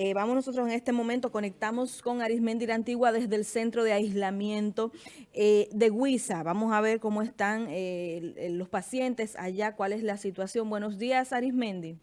Eh, vamos nosotros en este momento, conectamos con Arismendi la Antigua desde el centro de aislamiento eh, de Huiza. Vamos a ver cómo están eh, los pacientes allá, cuál es la situación. Buenos días, Arismendi.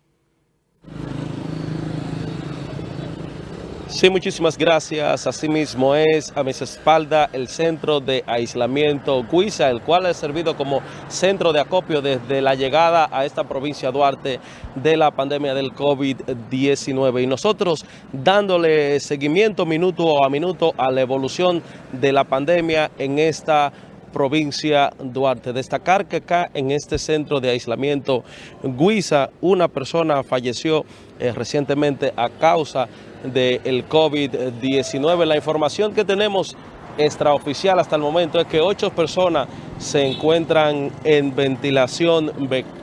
Sí, muchísimas gracias. Asimismo es a mis espaldas el centro de aislamiento Guisa, el cual ha servido como centro de acopio desde la llegada a esta provincia Duarte de la pandemia del COVID-19. Y nosotros dándole seguimiento minuto a minuto a la evolución de la pandemia en esta provincia Duarte. Destacar que acá en este centro de aislamiento Guisa, una persona falleció eh, recientemente a causa del COVID-19. La información que tenemos extraoficial hasta el momento es que ocho personas se encuentran en ventilación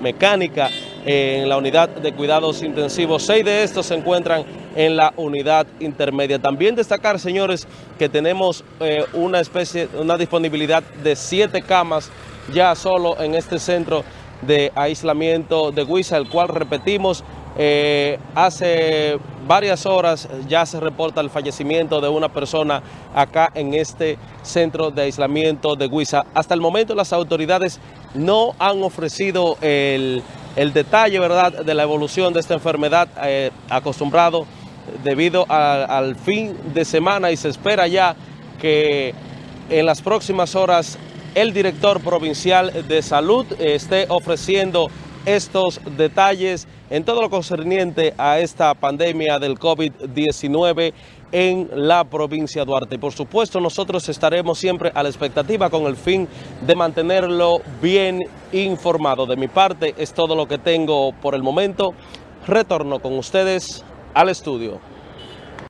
mecánica en la unidad de cuidados intensivos. Seis de estos se encuentran en la unidad intermedia. También destacar, señores, que tenemos eh, una especie, una disponibilidad de siete camas ya solo en este centro de aislamiento de Huiza, el cual repetimos eh, hace varias horas ya se reporta el fallecimiento de una persona acá en este centro de aislamiento de Huiza. Hasta el momento las autoridades no han ofrecido el, detalle ¿verdad? de la evolución de esta enfermedad eh, acostumbrado debido al fin de semana y se espera ya que en las próximas horas el director provincial de salud esté ofreciendo estos detalles en todo lo concerniente a esta pandemia del COVID-19 en la provincia de Duarte. Por supuesto, nosotros estaremos siempre a la expectativa con el fin de mantenerlo bien informado. De mi parte, es todo lo que tengo por el momento. Retorno con ustedes al estudio.